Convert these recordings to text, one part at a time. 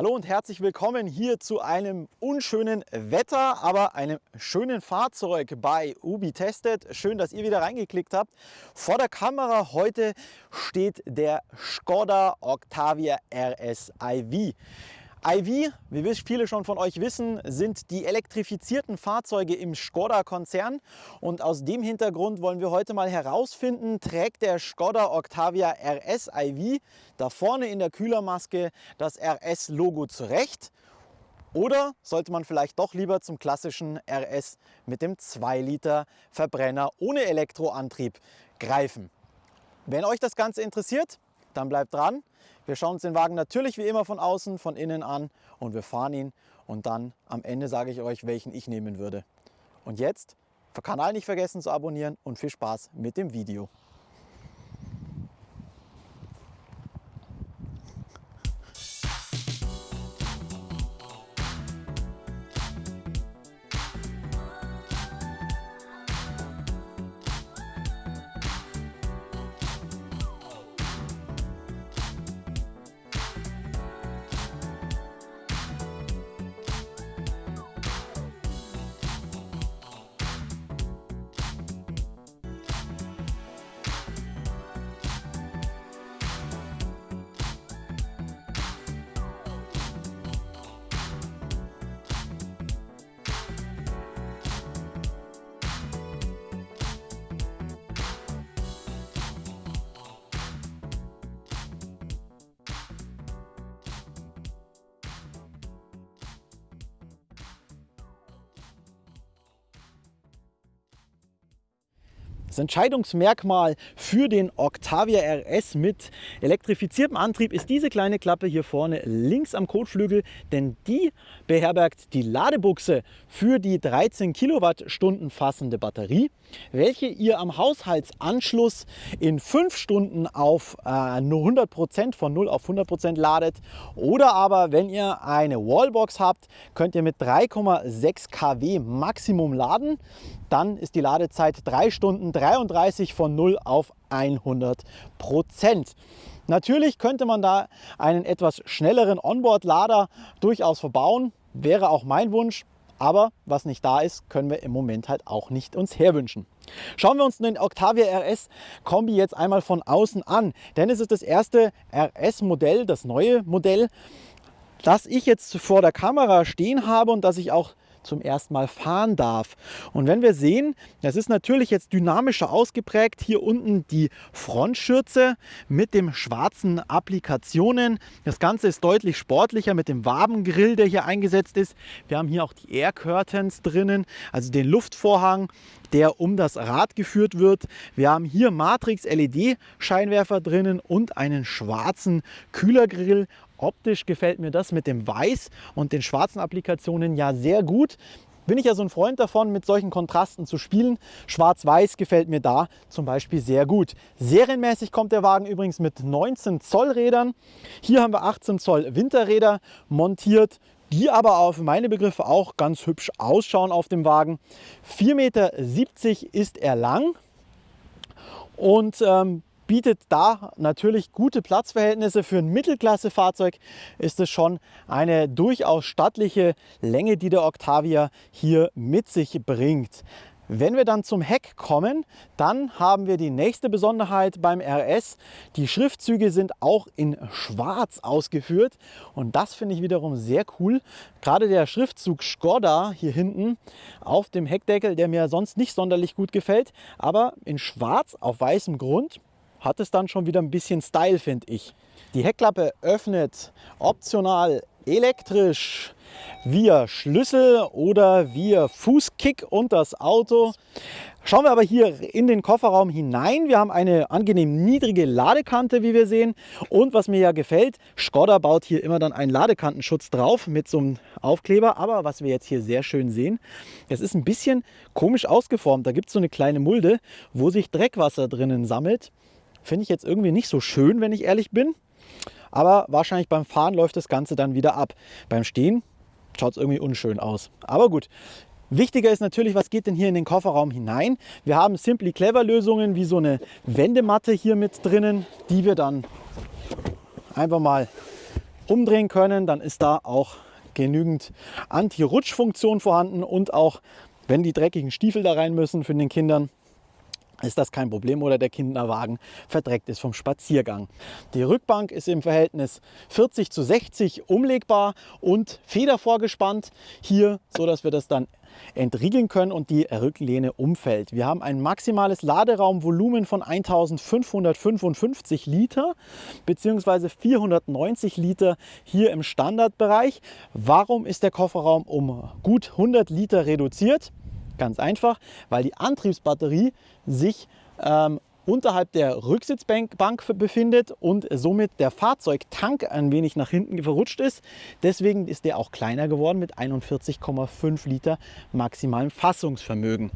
Hallo und herzlich willkommen hier zu einem unschönen Wetter, aber einem schönen Fahrzeug bei Ubi Tested. Schön, dass ihr wieder reingeklickt habt. Vor der Kamera heute steht der Skoda Octavia RS iV. iV, wie viele schon von euch wissen, sind die elektrifizierten Fahrzeuge im Skoda-Konzern. Und aus dem Hintergrund wollen wir heute mal herausfinden, trägt der Skoda Octavia RS iV da vorne in der Kühlermaske das RS-Logo zurecht? Oder sollte man vielleicht doch lieber zum klassischen RS mit dem 2 Liter Verbrenner ohne Elektroantrieb greifen? Wenn euch das Ganze interessiert, dann bleibt dran. Wir schauen uns den Wagen natürlich wie immer von außen, von innen an und wir fahren ihn und dann am Ende sage ich euch, welchen ich nehmen würde. Und jetzt, Kanal nicht vergessen zu abonnieren und viel Spaß mit dem Video. Das Entscheidungsmerkmal für den Octavia RS mit elektrifiziertem Antrieb ist diese kleine Klappe hier vorne links am Kotflügel, denn die beherbergt die Ladebuchse für die 13 Kilowattstunden fassende Batterie, welche ihr am Haushaltsanschluss in 5 Stunden auf äh, nur 100 Prozent von 0 auf 100 Prozent ladet. Oder aber, wenn ihr eine Wallbox habt, könnt ihr mit 3,6 kW Maximum laden. Dann ist die Ladezeit 3 Stunden 33 von 0 auf 100 Prozent. Natürlich könnte man da einen etwas schnelleren Onboard-Lader durchaus verbauen. Wäre auch mein Wunsch. Aber was nicht da ist, können wir im Moment halt auch nicht uns herwünschen. Schauen wir uns den Octavia RS Kombi jetzt einmal von außen an. Denn es ist das erste RS-Modell, das neue Modell, das ich jetzt vor der Kamera stehen habe und das ich auch zum ersten Mal fahren darf. Und wenn wir sehen, das ist natürlich jetzt dynamischer ausgeprägt. Hier unten die Frontschürze mit dem schwarzen Applikationen. Das Ganze ist deutlich sportlicher mit dem Wabengrill, der hier eingesetzt ist. Wir haben hier auch die Air Curtains drinnen, also den Luftvorhang, der um das Rad geführt wird. Wir haben hier Matrix LED Scheinwerfer drinnen und einen schwarzen Kühlergrill Optisch gefällt mir das mit dem Weiß und den schwarzen Applikationen ja sehr gut. Bin ich ja so ein Freund davon, mit solchen Kontrasten zu spielen. Schwarz-Weiß gefällt mir da zum Beispiel sehr gut. Serienmäßig kommt der Wagen übrigens mit 19 Zoll Rädern. Hier haben wir 18 Zoll Winterräder montiert die aber auf meine Begriffe auch ganz hübsch ausschauen auf dem Wagen. 4,70 Meter ist er lang und ähm, bietet da natürlich gute Platzverhältnisse. Für ein Mittelklasse-Fahrzeug ist es schon eine durchaus stattliche Länge, die der Octavia hier mit sich bringt. Wenn wir dann zum Heck kommen, dann haben wir die nächste Besonderheit beim RS. Die Schriftzüge sind auch in schwarz ausgeführt und das finde ich wiederum sehr cool. Gerade der Schriftzug Skoda hier hinten auf dem Heckdeckel, der mir sonst nicht sonderlich gut gefällt, aber in schwarz auf weißem Grund hat es dann schon wieder ein bisschen Style, finde ich. Die Heckklappe öffnet optional elektrisch via Schlüssel oder via Fußkick und das Auto. Schauen wir aber hier in den Kofferraum hinein. Wir haben eine angenehm niedrige Ladekante, wie wir sehen. Und was mir ja gefällt, Skoda baut hier immer dann einen Ladekantenschutz drauf mit so einem Aufkleber. Aber was wir jetzt hier sehr schön sehen, es ist ein bisschen komisch ausgeformt. Da gibt es so eine kleine Mulde, wo sich Dreckwasser drinnen sammelt. Finde ich jetzt irgendwie nicht so schön, wenn ich ehrlich bin. Aber wahrscheinlich beim Fahren läuft das Ganze dann wieder ab. Beim Stehen schaut es irgendwie unschön aus. Aber gut, Wichtiger ist natürlich, was geht denn hier in den Kofferraum hinein? Wir haben Simply Clever Lösungen wie so eine Wendematte hier mit drinnen, die wir dann einfach mal umdrehen können. Dann ist da auch genügend Anti-Rutsch-Funktion vorhanden und auch wenn die dreckigen Stiefel da rein müssen für den Kindern, ist das kein Problem oder der Kinderwagen verdreckt ist vom Spaziergang. Die Rückbank ist im Verhältnis 40 zu 60 umlegbar und federvorgespannt hier, so dass wir das dann entriegeln können und die Rücklehne umfällt. Wir haben ein maximales Laderaumvolumen von 1555 Liter bzw. 490 Liter hier im Standardbereich. Warum ist der Kofferraum um gut 100 Liter reduziert? Ganz einfach, weil die Antriebsbatterie sich ähm, unterhalb der Rücksitzbank befindet und somit der Fahrzeugtank ein wenig nach hinten verrutscht ist. Deswegen ist der auch kleiner geworden mit 41,5 Liter maximalem Fassungsvermögen.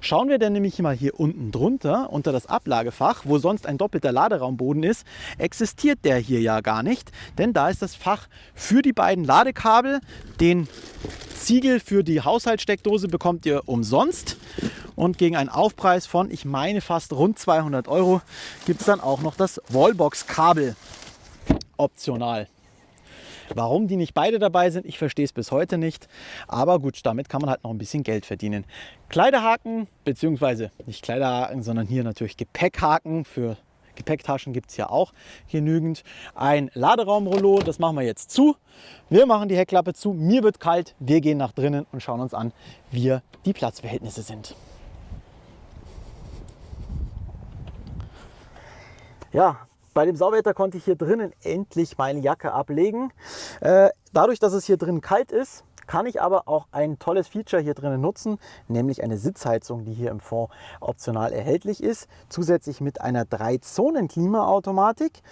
Schauen wir dann nämlich mal hier unten drunter unter das Ablagefach, wo sonst ein doppelter Laderaumboden ist, existiert der hier ja gar nicht, denn da ist das Fach für die beiden Ladekabel, den Ziegel für die Haushaltssteckdose bekommt ihr umsonst und gegen einen Aufpreis von, ich meine, fast rund 200 Euro gibt es dann auch noch das Wallbox-Kabel optional. Warum die nicht beide dabei sind, ich verstehe es bis heute nicht. Aber gut, damit kann man halt noch ein bisschen Geld verdienen. Kleiderhaken, beziehungsweise nicht Kleiderhaken, sondern hier natürlich Gepäckhaken für Gepäcktaschen gibt es ja auch genügend. Ein Laderaumrollo, das machen wir jetzt zu. Wir machen die Heckklappe zu. Mir wird kalt. Wir gehen nach drinnen und schauen uns an, wie die Platzverhältnisse sind. Ja, bei dem Sauwetter konnte ich hier drinnen endlich meine Jacke ablegen. Äh, dadurch, dass es hier drin kalt ist, kann ich aber auch ein tolles Feature hier drinnen nutzen, nämlich eine Sitzheizung, die hier im Fond optional erhältlich ist, zusätzlich mit einer 3-Zonen-Klimaautomatik.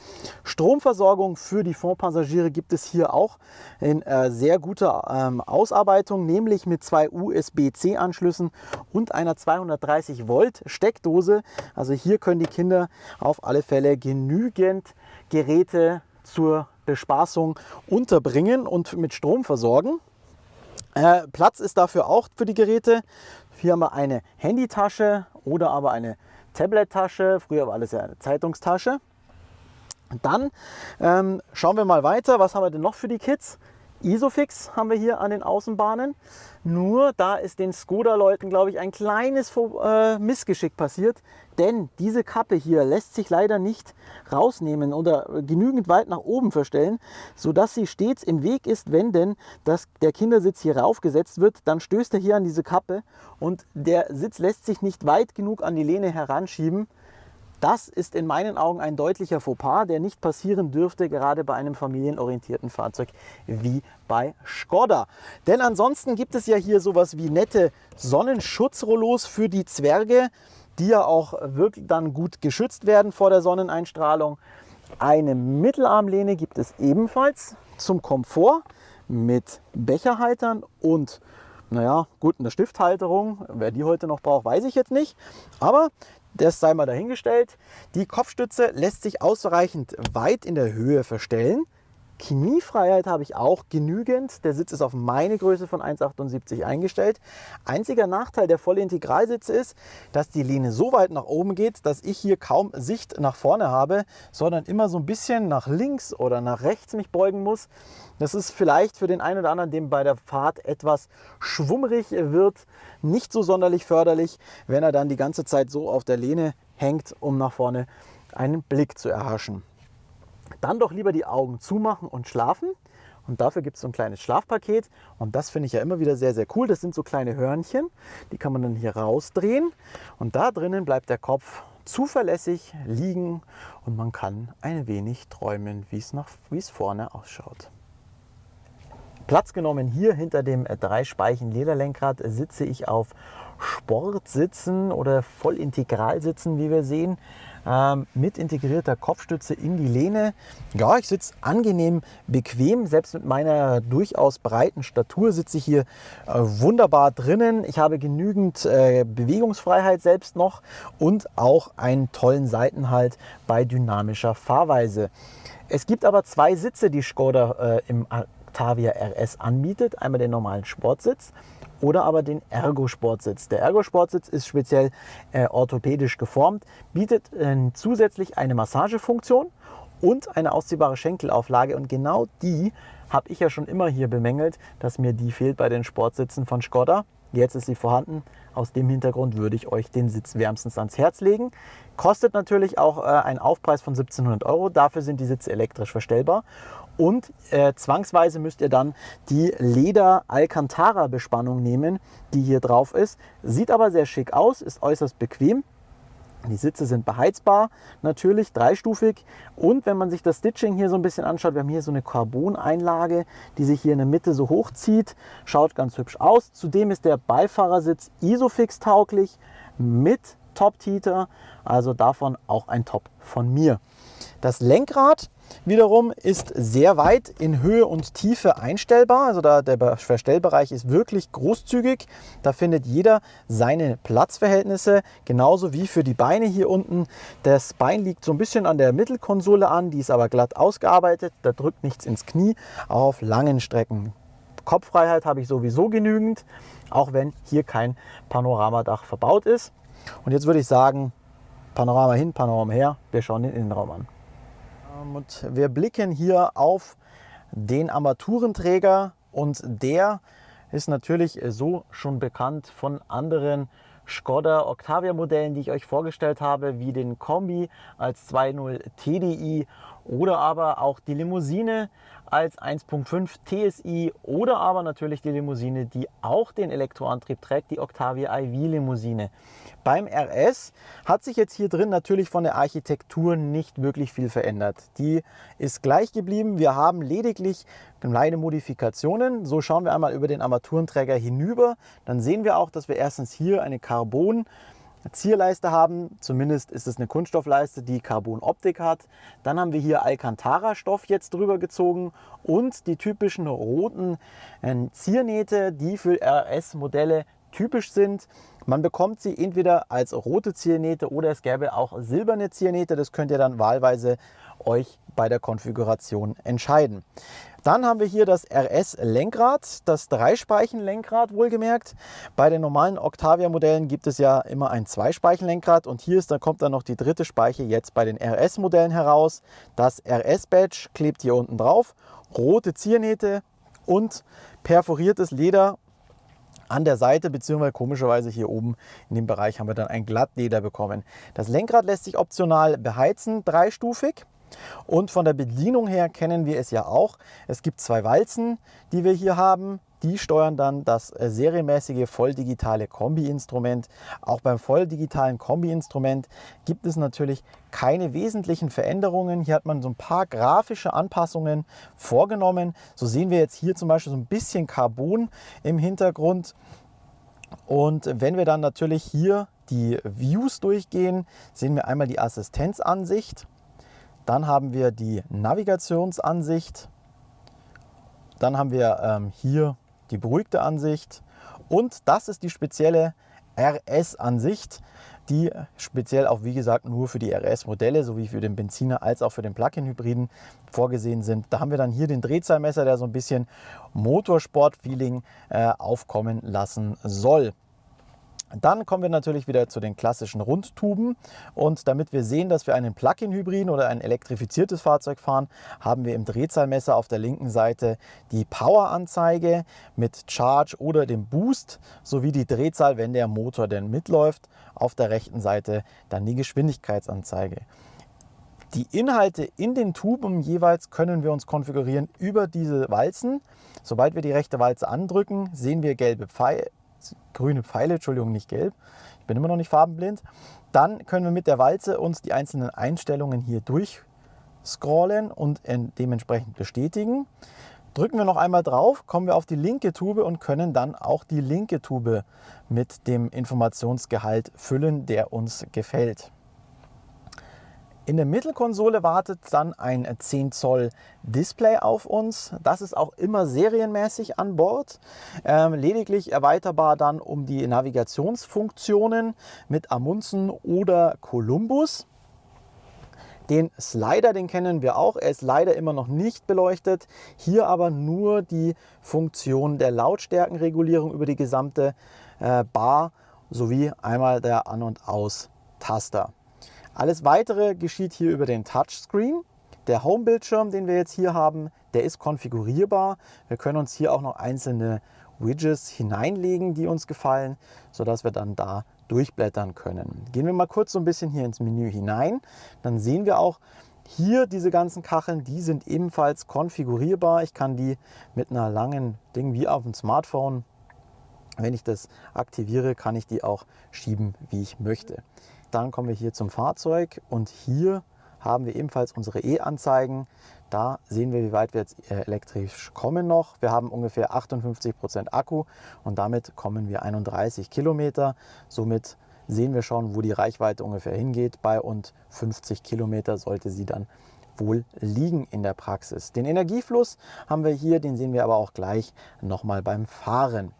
Stromversorgung für die Fondpassagiere gibt es hier auch in äh, sehr guter ähm, Ausarbeitung, nämlich mit zwei USB-C-Anschlüssen und einer 230 Volt Steckdose. Also hier können die Kinder auf alle Fälle genügend Geräte zur Bespaßung unterbringen und mit Strom versorgen. Äh, Platz ist dafür auch für die Geräte. Hier haben wir eine Handytasche oder aber eine Tablet-Tasche. Früher war alles ja eine Zeitungstasche. Dann ähm, schauen wir mal weiter. Was haben wir denn noch für die Kids? Isofix haben wir hier an den Außenbahnen. Nur da ist den Skoda-Leuten, glaube ich, ein kleines äh, Missgeschick passiert. Denn diese Kappe hier lässt sich leider nicht rausnehmen oder genügend weit nach oben verstellen, sodass sie stets im Weg ist, wenn denn das, der Kindersitz hier raufgesetzt wird. Dann stößt er hier an diese Kappe und der Sitz lässt sich nicht weit genug an die Lehne heranschieben. Das ist in meinen Augen ein deutlicher Fauxpas, der nicht passieren dürfte, gerade bei einem familienorientierten Fahrzeug wie bei Skoda. Denn ansonsten gibt es ja hier sowas wie nette Sonnenschutzrollos für die Zwerge, die ja auch wirklich dann gut geschützt werden vor der Sonneneinstrahlung. Eine Mittelarmlehne gibt es ebenfalls zum Komfort mit Becherhaltern und naja, gut, eine Stifthalterung. Wer die heute noch braucht, weiß ich jetzt nicht. Aber das sei mal dahingestellt. Die Kopfstütze lässt sich ausreichend weit in der Höhe verstellen. Kniefreiheit habe ich auch genügend. Der Sitz ist auf meine Größe von 1,78 eingestellt. Einziger Nachteil der Vollintegralsitze ist, dass die Lehne so weit nach oben geht, dass ich hier kaum Sicht nach vorne habe, sondern immer so ein bisschen nach links oder nach rechts mich beugen muss. Das ist vielleicht für den einen oder anderen, dem bei der Fahrt etwas schwummrig wird, nicht so sonderlich förderlich, wenn er dann die ganze Zeit so auf der Lehne hängt, um nach vorne einen Blick zu erhaschen. Dann doch lieber die Augen zumachen und schlafen. Und dafür gibt es so ein kleines Schlafpaket. Und das finde ich ja immer wieder sehr, sehr cool. Das sind so kleine Hörnchen. Die kann man dann hier rausdrehen. Und da drinnen bleibt der Kopf zuverlässig liegen. Und man kann ein wenig träumen, wie es vorne ausschaut. Platz genommen hier hinter dem dreispeichen Lederlenkrad sitze ich auf Sportsitzen oder Vollintegralsitzen, wie wir sehen ähm, mit integrierter Kopfstütze in die Lehne. Ja, ich sitze angenehm bequem, selbst mit meiner durchaus breiten Statur sitze ich hier äh, wunderbar drinnen. Ich habe genügend äh, Bewegungsfreiheit selbst noch und auch einen tollen Seitenhalt bei dynamischer Fahrweise. Es gibt aber zwei Sitze, die Skoda äh, im Octavia RS anbietet. Einmal den normalen Sportsitz oder aber den Ergo-Sportsitz. Der Ergo-Sportsitz ist speziell äh, orthopädisch geformt, bietet äh, zusätzlich eine Massagefunktion und eine ausziehbare Schenkelauflage. Und genau die habe ich ja schon immer hier bemängelt, dass mir die fehlt bei den Sportsitzen von Skoda. Jetzt ist sie vorhanden. Aus dem Hintergrund würde ich euch den Sitz wärmstens ans Herz legen. Kostet natürlich auch äh, einen Aufpreis von 1700 Euro. Dafür sind die Sitze elektrisch verstellbar. Und äh, zwangsweise müsst ihr dann die Leder Alcantara Bespannung nehmen, die hier drauf ist. Sieht aber sehr schick aus, ist äußerst bequem. Die Sitze sind beheizbar, natürlich dreistufig. Und wenn man sich das Stitching hier so ein bisschen anschaut, wir haben hier so eine Carbon-Einlage, die sich hier in der Mitte so hochzieht. Schaut ganz hübsch aus. Zudem ist der Beifahrersitz Isofix tauglich mit Top-Heater. Also davon auch ein Top von mir. Das Lenkrad wiederum ist sehr weit in Höhe und Tiefe einstellbar. Also da der Verstellbereich ist wirklich großzügig. Da findet jeder seine Platzverhältnisse, genauso wie für die Beine hier unten. Das Bein liegt so ein bisschen an der Mittelkonsole an, die ist aber glatt ausgearbeitet. Da drückt nichts ins Knie, auch auf langen Strecken. Kopffreiheit habe ich sowieso genügend, auch wenn hier kein Panoramadach verbaut ist. Und jetzt würde ich sagen, Panorama hin, Panorama her, wir schauen den Innenraum an. Und wir blicken hier auf den Armaturenträger und der ist natürlich so schon bekannt von anderen Skoda Octavia Modellen, die ich euch vorgestellt habe, wie den Kombi als 2.0 TDI oder aber auch die Limousine als 1.5 TSI oder aber natürlich die Limousine, die auch den Elektroantrieb trägt, die Octavia iV Limousine. Beim RS hat sich jetzt hier drin natürlich von der Architektur nicht wirklich viel verändert. Die ist gleich geblieben. Wir haben lediglich kleine Modifikationen. So schauen wir einmal über den Armaturenträger hinüber. Dann sehen wir auch, dass wir erstens hier eine Carbon Zierleiste haben. Zumindest ist es eine Kunststoffleiste, die Carbon-Optik hat. Dann haben wir hier Alcantara-Stoff jetzt drüber gezogen und die typischen roten äh, Ziernähte, die für RS-Modelle typisch sind. Man bekommt sie entweder als rote Ziernähte oder es gäbe auch silberne Ziernähte. Das könnt ihr dann wahlweise euch bei der Konfiguration entscheiden. Dann haben wir hier das RS-Lenkrad, das Dreispeichen-Lenkrad wohlgemerkt. Bei den normalen Octavia-Modellen gibt es ja immer ein Zweispeichen-Lenkrad und hier ist, dann kommt dann noch die dritte Speiche jetzt bei den RS-Modellen heraus. Das RS-Badge klebt hier unten drauf, rote Ziernähte und perforiertes Leder an der Seite beziehungsweise komischerweise hier oben in dem Bereich haben wir dann ein Glattleder bekommen. Das Lenkrad lässt sich optional beheizen, dreistufig. Und von der Bedienung her kennen wir es ja auch. Es gibt zwei Walzen, die wir hier haben. Die steuern dann das äh, serienmäßige volldigitale Kombi-Instrument. Auch beim volldigitalen Kombi-Instrument gibt es natürlich keine wesentlichen Veränderungen. Hier hat man so ein paar grafische Anpassungen vorgenommen. So sehen wir jetzt hier zum Beispiel so ein bisschen Carbon im Hintergrund. Und wenn wir dann natürlich hier die Views durchgehen, sehen wir einmal die Assistenzansicht. Dann haben wir die Navigationsansicht. Dann haben wir ähm, hier die beruhigte Ansicht. Und das ist die spezielle RS-Ansicht, die speziell auch, wie gesagt, nur für die RS-Modelle sowie für den Benziner als auch für den Plug-in-Hybriden vorgesehen sind. Da haben wir dann hier den Drehzahlmesser, der so ein bisschen Motorsport-Feeling äh, aufkommen lassen soll. Dann kommen wir natürlich wieder zu den klassischen Rundtuben und damit wir sehen, dass wir einen Plug-in-Hybriden oder ein elektrifiziertes Fahrzeug fahren, haben wir im Drehzahlmesser auf der linken Seite die Power-Anzeige mit Charge oder dem Boost sowie die Drehzahl, wenn der Motor denn mitläuft. Auf der rechten Seite dann die Geschwindigkeitsanzeige. Die Inhalte in den Tuben jeweils können wir uns konfigurieren über diese Walzen. Sobald wir die rechte Walze andrücken, sehen wir gelbe Pfeile grüne Pfeile, Entschuldigung, nicht gelb. Ich bin immer noch nicht farbenblind. Dann können wir mit der Walze uns die einzelnen Einstellungen hier durchscrollen und dementsprechend bestätigen. Drücken wir noch einmal drauf, kommen wir auf die linke Tube und können dann auch die linke Tube mit dem Informationsgehalt füllen, der uns gefällt. In der Mittelkonsole wartet dann ein 10 Zoll Display auf uns. Das ist auch immer serienmäßig an Bord. Ähm, lediglich erweiterbar dann um die Navigationsfunktionen mit Amundsen oder Columbus. Den Slider, den kennen wir auch. Er ist leider immer noch nicht beleuchtet. Hier aber nur die Funktion der Lautstärkenregulierung über die gesamte äh, Bar sowie einmal der An- und Aus-Taster. Alles weitere geschieht hier über den Touchscreen. Der Home-Bildschirm, den wir jetzt hier haben, der ist konfigurierbar. Wir können uns hier auch noch einzelne Widgets hineinlegen, die uns gefallen, sodass wir dann da durchblättern können. Gehen wir mal kurz so ein bisschen hier ins Menü hinein. Dann sehen wir auch, hier diese ganzen Kacheln, die sind ebenfalls konfigurierbar. Ich kann die mit einer langen Ding wie auf dem Smartphone, wenn ich das aktiviere, kann ich die auch schieben, wie ich möchte. Dann kommen wir hier zum Fahrzeug und hier haben wir ebenfalls unsere E-Anzeigen. Da sehen wir, wie weit wir jetzt äh, elektrisch kommen noch. Wir haben ungefähr 58 Prozent Akku und damit kommen wir 31 Kilometer. Somit sehen wir schon, wo die Reichweite ungefähr hingeht. Bei und 50 Kilometer sollte sie dann wohl liegen in der Praxis. Den Energiefluss haben wir hier, den sehen wir aber auch gleich nochmal beim Fahren.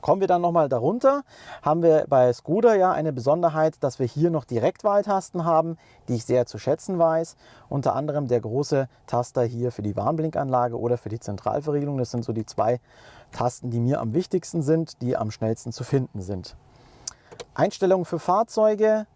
Kommen wir dann nochmal darunter, haben wir bei Skoda ja eine Besonderheit, dass wir hier noch Direktwahltasten haben, die ich sehr zu schätzen weiß. Unter anderem der große Taster hier für die Warnblinkanlage oder für die Zentralverriegelung. Das sind so die zwei Tasten, die mir am wichtigsten sind, die am schnellsten zu finden sind. Einstellungen für Fahrzeuge,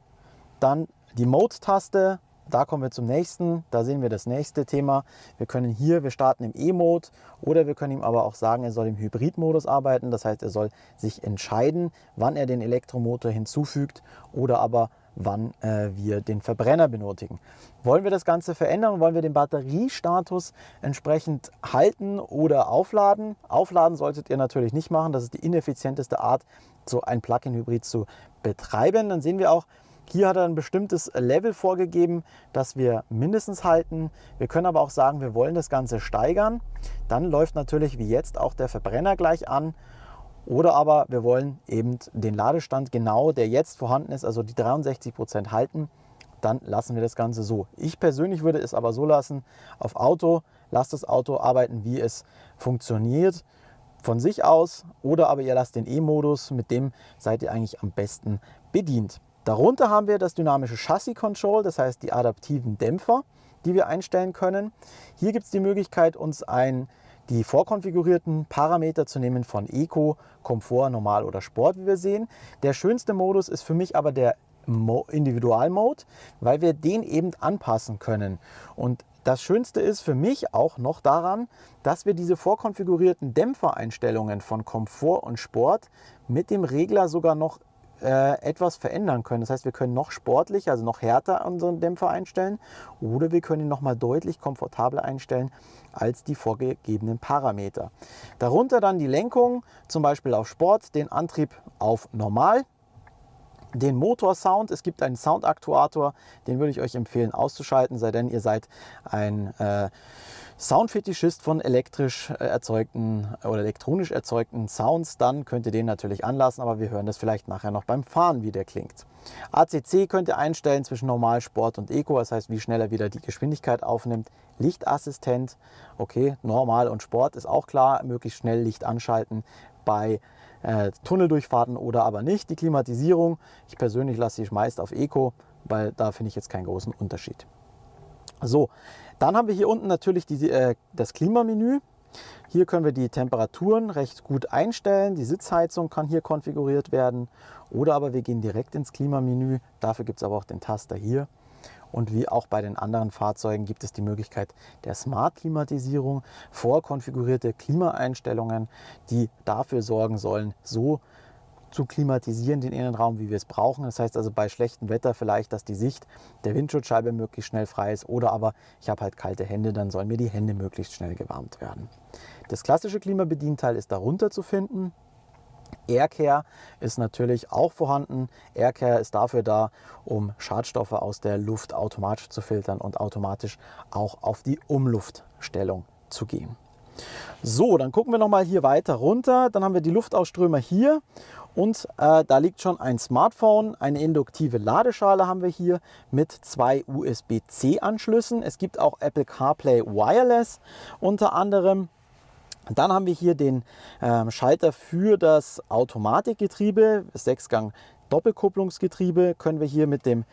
dann die Mode-Taste, da kommen wir zum nächsten, da sehen wir das nächste Thema. Wir können hier, wir starten im E-Mode oder wir können ihm aber auch sagen, er soll im Hybrid-Modus arbeiten. Das heißt, er soll sich entscheiden, wann er den Elektromotor hinzufügt oder aber wann äh, wir den Verbrenner benötigen. Wollen wir das Ganze verändern? Wollen wir den Batteriestatus entsprechend halten oder aufladen? Aufladen solltet ihr natürlich nicht machen. Das ist die ineffizienteste Art, so ein Plug-in-Hybrid zu betreiben. Dann sehen wir auch, hier hat er ein bestimmtes Level vorgegeben, das wir mindestens halten. Wir können aber auch sagen, wir wollen das Ganze steigern. Dann läuft natürlich wie jetzt auch der Verbrenner gleich an oder aber wir wollen eben den Ladestand genau, der jetzt vorhanden ist, also die 63 Prozent halten, dann lassen wir das Ganze so. Ich persönlich würde es aber so lassen, auf Auto, lasst das Auto arbeiten, wie es funktioniert von sich aus oder aber ihr lasst den E-Modus, mit dem seid ihr eigentlich am besten bedient. Darunter haben wir das dynamische Chassis Control, das heißt die adaptiven Dämpfer, die wir einstellen können. Hier gibt es die Möglichkeit, uns ein die vorkonfigurierten Parameter zu nehmen von Eco, Komfort, Normal oder Sport, wie wir sehen. Der schönste Modus ist für mich aber der Individual-Mode, weil wir den eben anpassen können. Und das Schönste ist für mich auch noch daran, dass wir diese vorkonfigurierten Dämpfereinstellungen von Komfort und Sport mit dem Regler sogar noch äh, etwas verändern können. Das heißt, wir können noch sportlicher, also noch härter unseren Dämpfer einstellen oder wir können ihn nochmal deutlich komfortabler einstellen als die vorgegebenen Parameter. Darunter dann die Lenkung, zum Beispiel auf Sport, den Antrieb auf Normal den Motorsound. Es gibt einen Soundaktuator, den würde ich euch empfehlen auszuschalten, sei denn ihr seid ein äh, Soundfetischist von elektrisch äh, erzeugten oder elektronisch erzeugten Sounds, dann könnt ihr den natürlich anlassen, aber wir hören das vielleicht nachher noch beim Fahren, wie der klingt. ACC könnt ihr einstellen zwischen Normal, Sport und Eco, das heißt, wie schnell er wieder die Geschwindigkeit aufnimmt. Lichtassistent, okay, Normal und Sport ist auch klar, möglichst schnell Licht anschalten bei äh, Tunneldurchfahrten oder aber nicht. Die Klimatisierung, ich persönlich lasse sie meist auf Eco, weil da finde ich jetzt keinen großen Unterschied. So, dann haben wir hier unten natürlich die, äh, das Klimamenü. Hier können wir die Temperaturen recht gut einstellen. Die Sitzheizung kann hier konfiguriert werden. Oder aber wir gehen direkt ins Klimamenü. Dafür gibt es aber auch den Taster hier. Und wie auch bei den anderen Fahrzeugen gibt es die Möglichkeit der Smart-Klimatisierung, vorkonfigurierte Klimaeinstellungen, die dafür sorgen sollen, so zu klimatisieren, den Innenraum, wie wir es brauchen. Das heißt also bei schlechtem Wetter vielleicht, dass die Sicht der Windschutzscheibe möglichst schnell frei ist oder aber ich habe halt kalte Hände, dann sollen mir die Hände möglichst schnell gewärmt werden. Das klassische Klimabedienteil ist darunter zu finden. Aircare ist natürlich auch vorhanden. Aircare ist dafür da, um Schadstoffe aus der Luft automatisch zu filtern und automatisch auch auf die Umluftstellung zu gehen. So, dann gucken wir noch mal hier weiter runter. Dann haben wir die Luftausströmer hier und äh, da liegt schon ein Smartphone, eine induktive Ladeschale haben wir hier mit zwei USB-C-Anschlüssen. Es gibt auch Apple CarPlay Wireless unter anderem. Dann haben wir hier den äh, Schalter für das Automatikgetriebe, Sechsgang Doppelkupplungsgetriebe können wir hier mit dem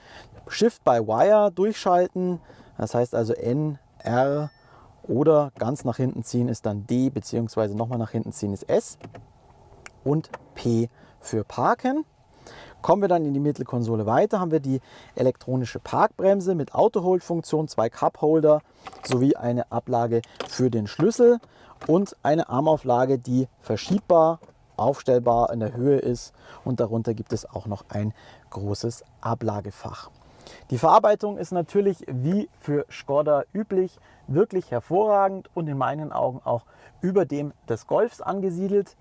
Shift by Wire durchschalten. Das heißt also N, R oder ganz nach hinten ziehen ist dann D, beziehungsweise nochmal nach hinten ziehen ist S und P für Parken. Kommen wir dann in die Mittelkonsole weiter, haben wir die elektronische Parkbremse mit Auto-Hold-Funktion, zwei Cup-Holder sowie eine Ablage für den Schlüssel und eine Armauflage, die verschiebbar, aufstellbar in der Höhe ist und darunter gibt es auch noch ein großes Ablagefach. Die Verarbeitung ist natürlich wie für Skoda üblich wirklich hervorragend und in meinen Augen auch über dem des Golfs angesiedelt.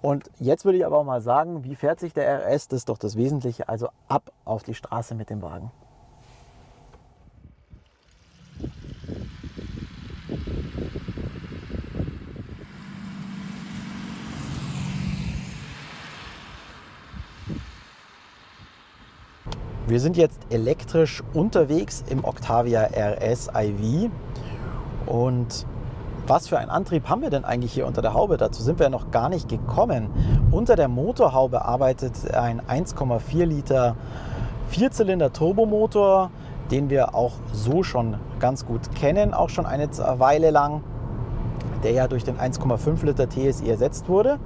Und jetzt würde ich aber auch mal sagen, wie fährt sich der RS? Das ist doch das Wesentliche. Also ab auf die Straße mit dem Wagen. Wir sind jetzt elektrisch unterwegs im Octavia RS iV und was für einen Antrieb haben wir denn eigentlich hier unter der Haube? Dazu sind wir noch gar nicht gekommen. Unter der Motorhaube arbeitet ein 1,4 Liter Vierzylinder Turbomotor, den wir auch so schon ganz gut kennen, auch schon eine Weile lang, der ja durch den 1,5 Liter TSI ersetzt wurde.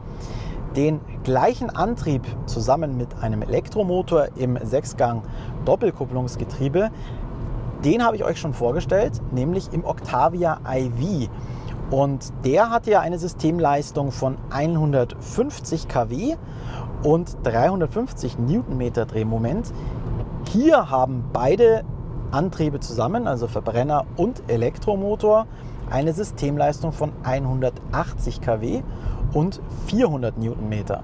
Den gleichen Antrieb zusammen mit einem Elektromotor im Sechsgang Doppelkupplungsgetriebe, den habe ich euch schon vorgestellt, nämlich im Octavia iV. Und der hatte ja eine Systemleistung von 150 kW und 350 Newtonmeter Drehmoment. Hier haben beide Antriebe zusammen, also Verbrenner und Elektromotor, eine Systemleistung von 180 kW und 400 Newtonmeter.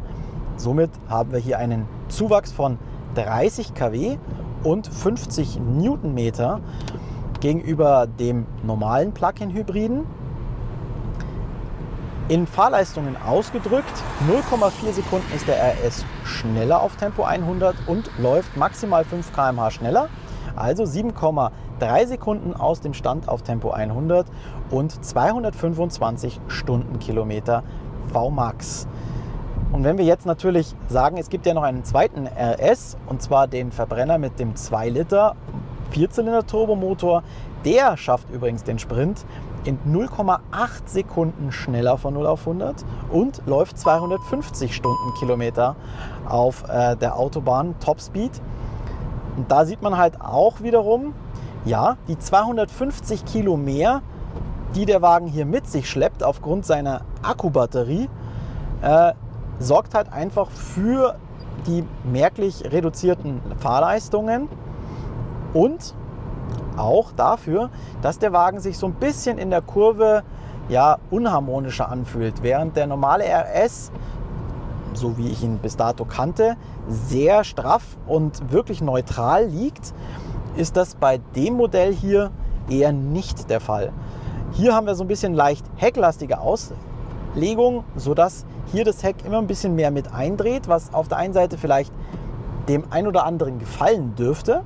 Somit haben wir hier einen Zuwachs von 30 kW und 50 Newtonmeter gegenüber dem normalen Plug-in-Hybriden in Fahrleistungen ausgedrückt, 0,4 Sekunden ist der RS schneller auf Tempo 100 und läuft maximal 5 km/h schneller. Also 7,3 Sekunden aus dem Stand auf Tempo 100 und 225 Stundenkilometer VMAX. Und wenn wir jetzt natürlich sagen, es gibt ja noch einen zweiten RS, und zwar den Verbrenner mit dem 2 Liter Vierzylinder Turbomotor, der schafft übrigens den Sprint in 0,8 Sekunden schneller von 0 auf 100 und läuft 250 Stundenkilometer auf äh, der Autobahn Topspeed. Und da sieht man halt auch wiederum, ja, die 250 Kilo mehr, die der Wagen hier mit sich schleppt aufgrund seiner Akkubatterie, äh, sorgt halt einfach für die merklich reduzierten Fahrleistungen und auch dafür, dass der Wagen sich so ein bisschen in der Kurve ja, unharmonischer anfühlt. Während der normale RS, so wie ich ihn bis dato kannte, sehr straff und wirklich neutral liegt, ist das bei dem Modell hier eher nicht der Fall. Hier haben wir so ein bisschen leicht hecklastige Auslegung, sodass hier das Heck immer ein bisschen mehr mit eindreht, was auf der einen Seite vielleicht dem ein oder anderen gefallen dürfte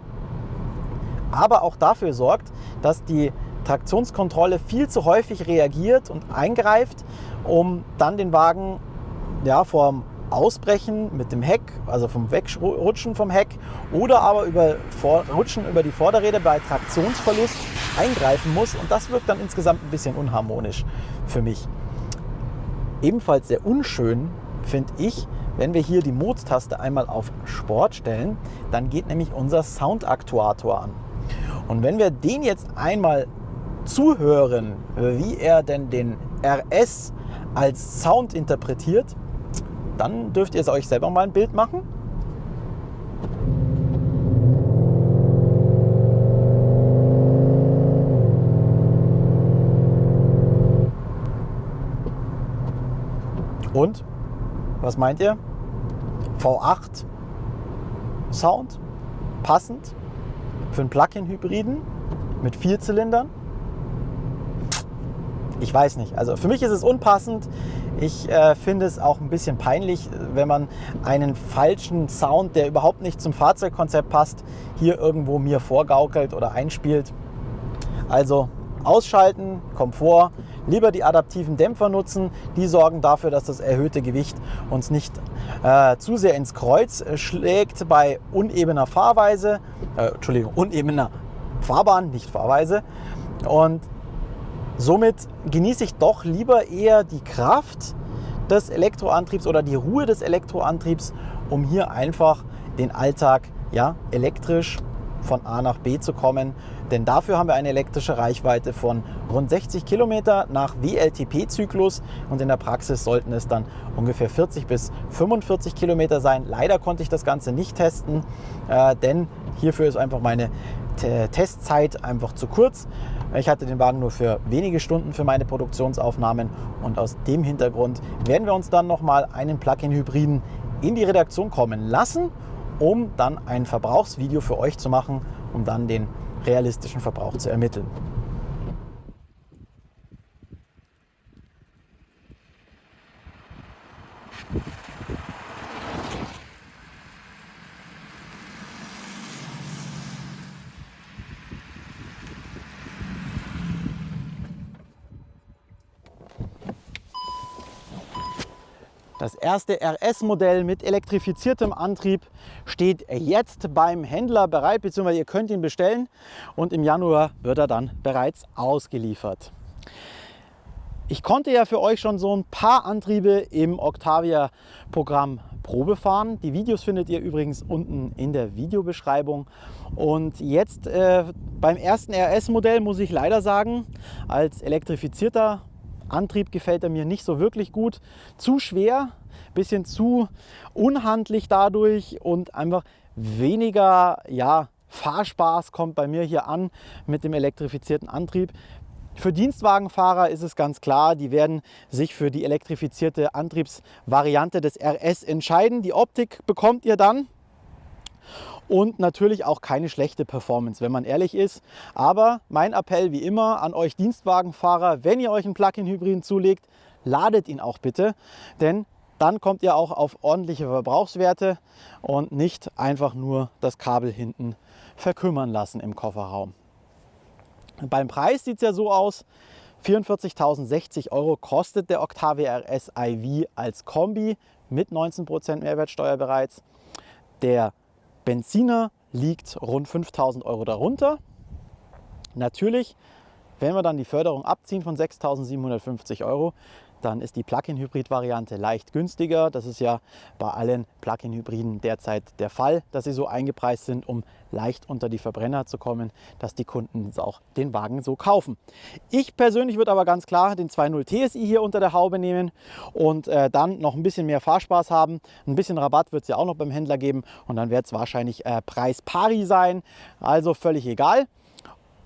aber auch dafür sorgt, dass die Traktionskontrolle viel zu häufig reagiert und eingreift, um dann den Wagen ja, vom Ausbrechen mit dem Heck, also vom Wegrutschen vom Heck oder aber über Vor Rutschen über die Vorderräder bei Traktionsverlust eingreifen muss und das wirkt dann insgesamt ein bisschen unharmonisch für mich. Ebenfalls sehr unschön finde ich, wenn wir hier die Mode-Taste einmal auf Sport stellen, dann geht nämlich unser Soundaktuator an. Und wenn wir den jetzt einmal zuhören, wie er denn den RS als Sound interpretiert, dann dürft ihr es euch selber mal ein Bild machen. Und was meint ihr? V8 Sound passend für einen Plug-in-Hybriden mit vier Zylindern? Ich weiß nicht. Also für mich ist es unpassend. Ich äh, finde es auch ein bisschen peinlich, wenn man einen falschen Sound, der überhaupt nicht zum Fahrzeugkonzept passt, hier irgendwo mir vorgaukelt oder einspielt. Also ausschalten, Komfort, lieber die adaptiven Dämpfer nutzen. Die sorgen dafür, dass das erhöhte Gewicht uns nicht äh, zu sehr ins Kreuz schlägt bei unebener Fahrweise, äh, Entschuldigung, unebener Fahrbahn, nicht Fahrweise. Und somit genieße ich doch lieber eher die Kraft des Elektroantriebs oder die Ruhe des Elektroantriebs, um hier einfach den Alltag ja, elektrisch von A nach B zu kommen. Denn dafür haben wir eine elektrische Reichweite von rund 60 Kilometer nach WLTP-Zyklus und in der Praxis sollten es dann ungefähr 40 bis 45 Kilometer sein. Leider konnte ich das Ganze nicht testen, äh, denn hierfür ist einfach meine Testzeit einfach zu kurz. Ich hatte den Wagen nur für wenige Stunden für meine Produktionsaufnahmen und aus dem Hintergrund werden wir uns dann nochmal einen Plug-in-Hybriden in die Redaktion kommen lassen um dann ein Verbrauchsvideo für euch zu machen, um dann den realistischen Verbrauch zu ermitteln. Das erste RS-Modell mit elektrifiziertem Antrieb steht jetzt beim Händler bereit, beziehungsweise ihr könnt ihn bestellen und im Januar wird er dann bereits ausgeliefert. Ich konnte ja für euch schon so ein paar Antriebe im Octavia-Programm Probe fahren. Die Videos findet ihr übrigens unten in der Videobeschreibung. Und jetzt äh, beim ersten RS-Modell muss ich leider sagen, als elektrifizierter Antrieb gefällt er mir nicht so wirklich gut. Zu schwer, bisschen zu unhandlich dadurch und einfach weniger ja, Fahrspaß kommt bei mir hier an mit dem elektrifizierten Antrieb. Für Dienstwagenfahrer ist es ganz klar, die werden sich für die elektrifizierte Antriebsvariante des RS entscheiden. Die Optik bekommt ihr dann und natürlich auch keine schlechte Performance, wenn man ehrlich ist. Aber mein Appell wie immer an euch Dienstwagenfahrer, wenn ihr euch einen Plug-in-Hybriden zulegt, ladet ihn auch bitte, denn dann kommt ihr auch auf ordentliche Verbrauchswerte und nicht einfach nur das Kabel hinten verkümmern lassen im Kofferraum. Beim Preis sieht es ja so aus, 44.060 Euro kostet der Octavia RS iV als Kombi mit 19% Mehrwertsteuer bereits. Der Benziner liegt rund 5000 Euro darunter. Natürlich, wenn wir dann die Förderung abziehen von 6.750 Euro, dann ist die Plug-in-Hybrid-Variante leicht günstiger. Das ist ja bei allen Plug-in-Hybriden derzeit der Fall, dass sie so eingepreist sind, um leicht unter die Verbrenner zu kommen, dass die Kunden auch den Wagen so kaufen. Ich persönlich würde aber ganz klar den 2.0 TSI hier unter der Haube nehmen und äh, dann noch ein bisschen mehr Fahrspaß haben. Ein bisschen Rabatt wird es ja auch noch beim Händler geben und dann wird es wahrscheinlich äh, Preis pari sein, also völlig egal.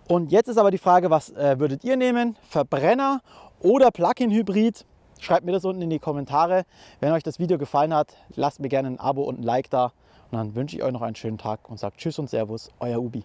Und jetzt ist aber die Frage, was äh, würdet ihr nehmen? Verbrenner oder Plug-in-Hybrid? Schreibt mir das unten in die Kommentare. Wenn euch das Video gefallen hat, lasst mir gerne ein Abo und ein Like da. Und dann wünsche ich euch noch einen schönen Tag und sagt Tschüss und Servus, euer Ubi.